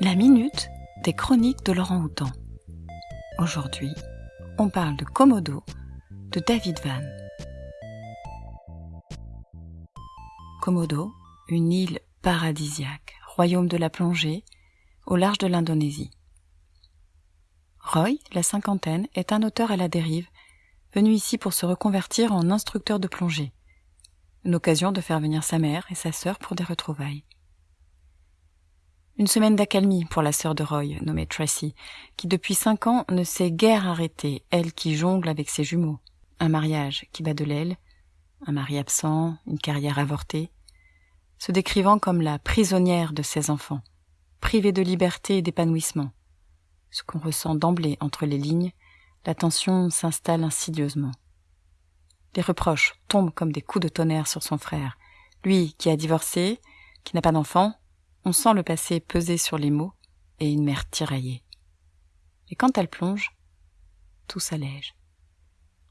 La minute des chroniques de Laurent Houtan. Aujourd'hui, on parle de Komodo de David Van. Komodo, une île paradisiaque, royaume de la plongée, au large de l'Indonésie. Roy, la cinquantaine, est un auteur à la dérive, venu ici pour se reconvertir en instructeur de plongée. Une occasion de faire venir sa mère et sa sœur pour des retrouvailles. Une semaine d'accalmie pour la sœur de Roy, nommée Tracy, qui depuis cinq ans ne s'est guère arrêtée, elle qui jongle avec ses jumeaux. Un mariage qui bat de l'aile, un mari absent, une carrière avortée, se décrivant comme la prisonnière de ses enfants, privée de liberté et d'épanouissement. Ce qu'on ressent d'emblée entre les lignes, la tension s'installe insidieusement. Les reproches tombent comme des coups de tonnerre sur son frère, lui qui a divorcé, qui n'a pas d'enfant, on sent le passé peser sur les mots et une mère tiraillée. Et quand elle plonge, tout s'allège.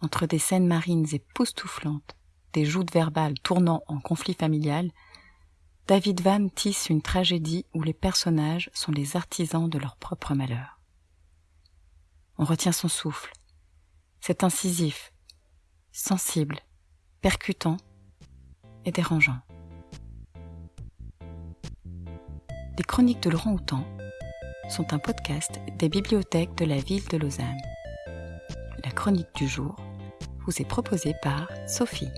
Entre des scènes marines époustouflantes, des joutes verbales tournant en conflit familial, David Van tisse une tragédie où les personnages sont les artisans de leur propre malheur. On retient son souffle. C'est incisif, sensible, percutant et dérangeant. Les Chroniques de Laurent Houtan sont un podcast des bibliothèques de la ville de Lausanne. La chronique du jour vous est proposée par Sophie.